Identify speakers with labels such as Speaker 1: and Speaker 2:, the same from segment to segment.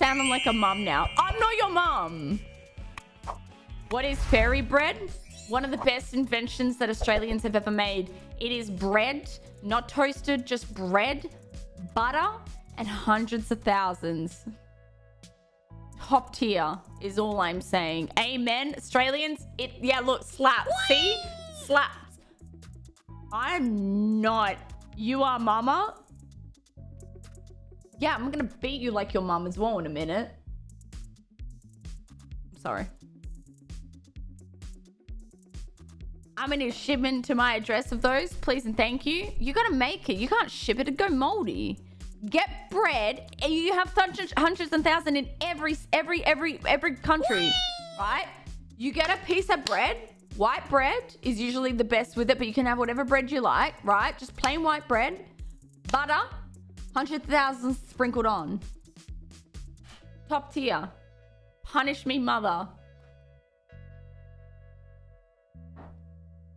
Speaker 1: sounding like a mum now. I'm not your mum. What is fairy bread? One of the best inventions that Australians have ever made. It is bread, not toasted, just bread, butter, and hundreds of thousands. Top tier is all I'm saying. Amen. Australians, it yeah, look, slap. See? Slaps. I'm not. You are mama. Yeah, I'm gonna beat you like your mum as well in a minute. Sorry. I'm gonna shipment to my address of those, please and thank you. You gotta make it. You can't ship it. It'd go moldy. Get bread, and you have hundreds, hundreds and thousands in every, every, every, every country, right? You get a piece of bread. White bread is usually the best with it, but you can have whatever bread you like, right? Just plain white bread, butter, hundred thousand sprinkled on. Top tier. Punish me, mother.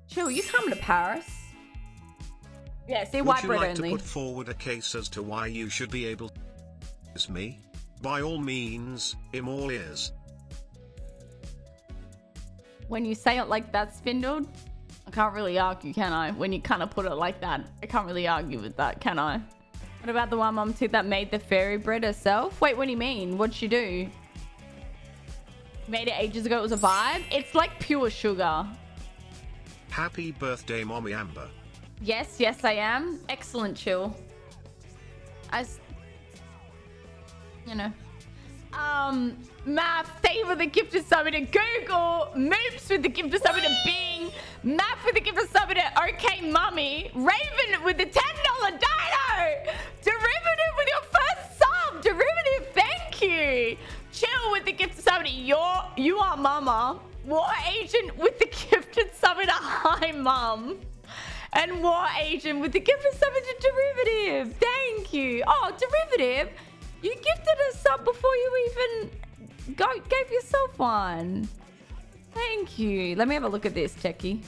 Speaker 1: Chill, you coming to Paris? Yeah, see
Speaker 2: Would you
Speaker 1: bread
Speaker 2: like
Speaker 1: only.
Speaker 2: to put forward a case as to why you should be able to kiss me? By all means, I'm all ears.
Speaker 1: When you say it like that, Spindled, I can't really argue, can I? When you kind of put it like that, I can't really argue with that, can I? What about the one mom too that made the fairy bread herself? Wait, what do you mean? What'd she do? Made it ages ago. It was a vibe. It's like pure sugar.
Speaker 2: Happy birthday, Mommy Amber.
Speaker 1: Yes, yes, I am. Excellent chill. As you know. Um, Math, thank you for the gift of summon to Google. Moops with the gift of summon to Bing. Math with the gift of summon to OK Mummy. Raven with the $10 dino. The gift of summon to your, you are mama. War Agent with the gifted to Hi Mum. And War Agent with the gifted summon to Derivative. Thank you. Oh, Derivative. You gifted a sub before you even go, gave yourself one. Thank you. Let me have a look at this, Techie.